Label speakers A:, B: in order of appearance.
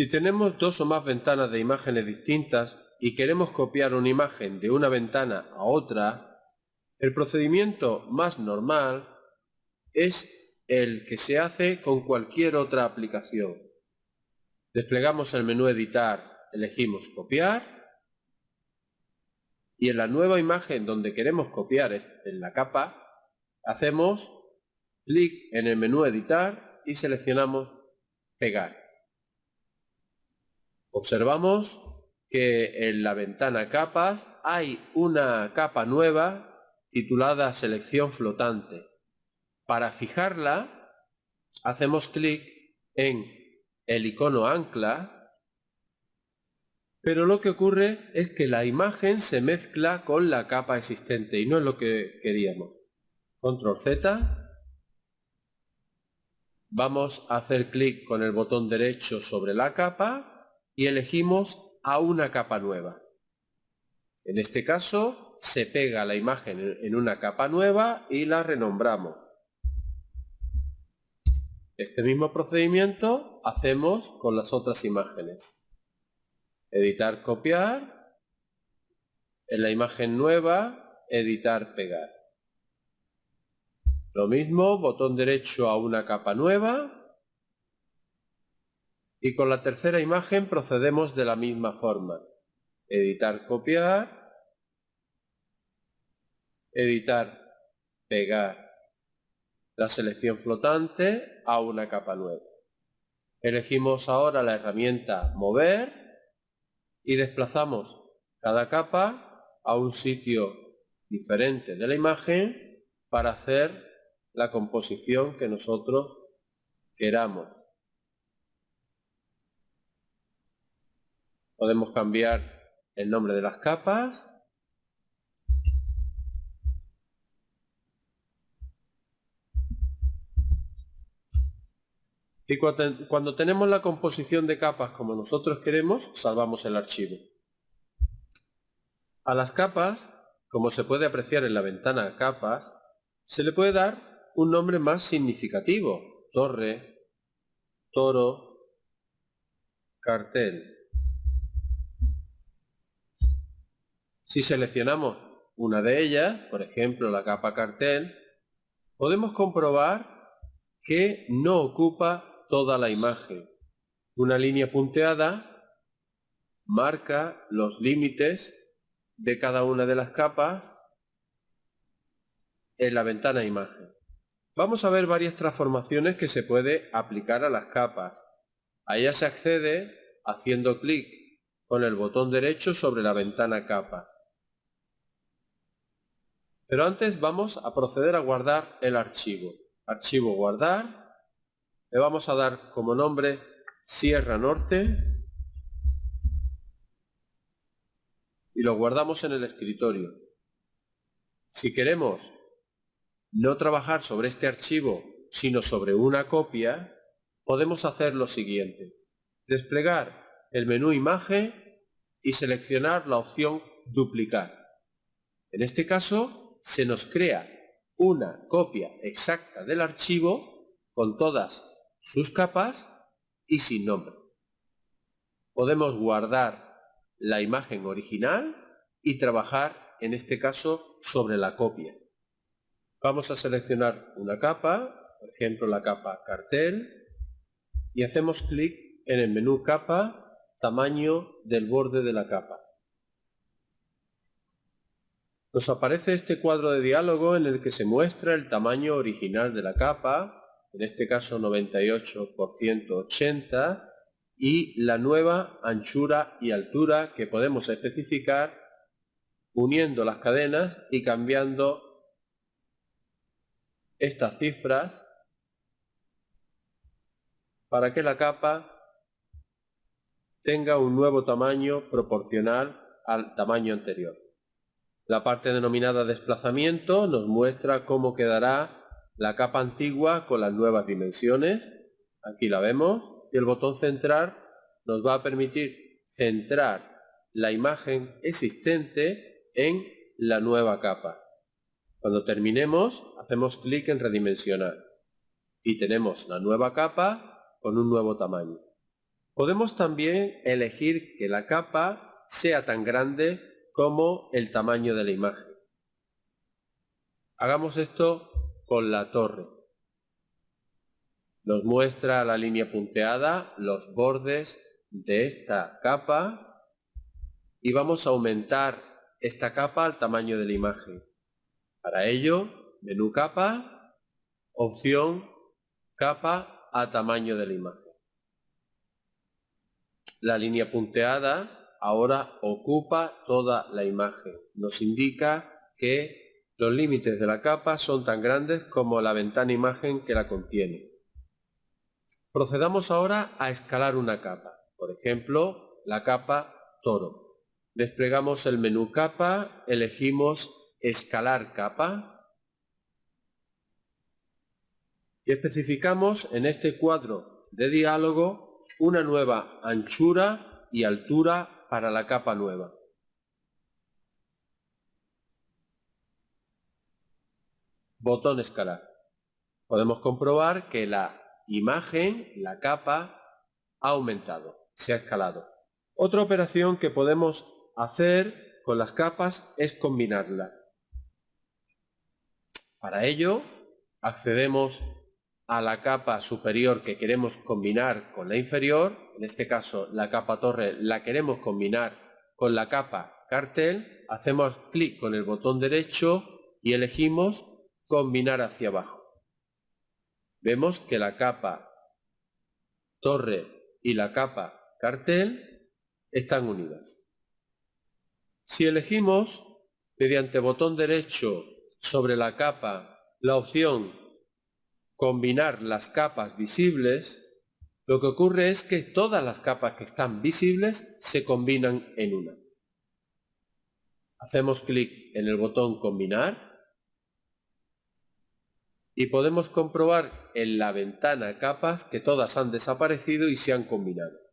A: Si tenemos dos o más ventanas de imágenes distintas y queremos copiar una imagen de una ventana a otra, el procedimiento más normal es el que se hace con cualquier otra aplicación. Desplegamos el menú editar, elegimos copiar y en la nueva imagen donde queremos copiar en la capa, hacemos clic en el menú editar y seleccionamos pegar. Observamos que en la ventana capas hay una capa nueva titulada selección flotante. Para fijarla hacemos clic en el icono ancla pero lo que ocurre es que la imagen se mezcla con la capa existente y no es lo que queríamos. Control Z. Vamos a hacer clic con el botón derecho sobre la capa y elegimos a una capa nueva. En este caso se pega la imagen en una capa nueva y la renombramos. Este mismo procedimiento hacemos con las otras imágenes editar copiar, en la imagen nueva, editar pegar. Lo mismo, botón derecho a una capa nueva, y con la tercera imagen procedemos de la misma forma. Editar copiar, editar pegar la selección flotante a una capa nueva. Elegimos ahora la herramienta mover y desplazamos cada capa a un sitio diferente de la imagen para hacer la composición que nosotros queramos. Podemos cambiar el nombre de las capas Y cuando tenemos la composición de capas como nosotros queremos, salvamos el archivo. A las capas, como se puede apreciar en la ventana capas, se le puede dar un nombre más significativo. Torre, toro, cartel. Si seleccionamos una de ellas, por ejemplo la capa cartel, podemos comprobar que no ocupa toda la imagen. Una línea punteada marca los límites de cada una de las capas en la ventana imagen. Vamos a ver varias transformaciones que se puede aplicar a las capas. A ellas se accede haciendo clic con el botón derecho sobre la ventana capas. Pero antes vamos a proceder a guardar el archivo. Archivo guardar le vamos a dar como nombre Sierra Norte y lo guardamos en el escritorio. Si queremos no trabajar sobre este archivo, sino sobre una copia, podemos hacer lo siguiente. Desplegar el menú Imagen y seleccionar la opción Duplicar. En este caso, se nos crea una copia exacta del archivo con todas sus capas y sin nombre. Podemos guardar la imagen original y trabajar en este caso sobre la copia. Vamos a seleccionar una capa, por ejemplo la capa cartel, y hacemos clic en el menú capa, tamaño del borde de la capa. Nos aparece este cuadro de diálogo en el que se muestra el tamaño original de la capa, en este caso 98 por 180, y la nueva anchura y altura que podemos especificar uniendo las cadenas y cambiando estas cifras para que la capa tenga un nuevo tamaño proporcional al tamaño anterior. La parte denominada desplazamiento nos muestra cómo quedará la capa antigua con las nuevas dimensiones, aquí la vemos, y el botón centrar nos va a permitir centrar la imagen existente en la nueva capa. Cuando terminemos, hacemos clic en redimensionar y tenemos la nueva capa con un nuevo tamaño. Podemos también elegir que la capa sea tan grande como el tamaño de la imagen. Hagamos esto con la torre. Nos muestra la línea punteada, los bordes de esta capa y vamos a aumentar esta capa al tamaño de la imagen. Para ello, menú capa, opción capa a tamaño de la imagen. La línea punteada ahora ocupa toda la imagen. Nos indica que los límites de la capa son tan grandes como la ventana imagen que la contiene. Procedamos ahora a escalar una capa. Por ejemplo, la capa toro. Desplegamos el menú capa, elegimos escalar capa y especificamos en este cuadro de diálogo una nueva anchura y altura para la capa nueva. Botón escalar. Podemos comprobar que la imagen, la capa, ha aumentado se ha escalado. Otra operación que podemos hacer con las capas es combinarlas. Para ello, accedemos a la capa superior que queremos combinar con la inferior, en este caso la capa torre la queremos combinar con la capa cartel, hacemos clic con el botón derecho y elegimos combinar hacia abajo. Vemos que la capa torre y la capa cartel están unidas. Si elegimos mediante botón derecho sobre la capa la opción combinar las capas visibles, lo que ocurre es que todas las capas que están visibles se combinan en una. Hacemos clic en el botón combinar y podemos comprobar en la ventana capas que todas han desaparecido y se han combinado.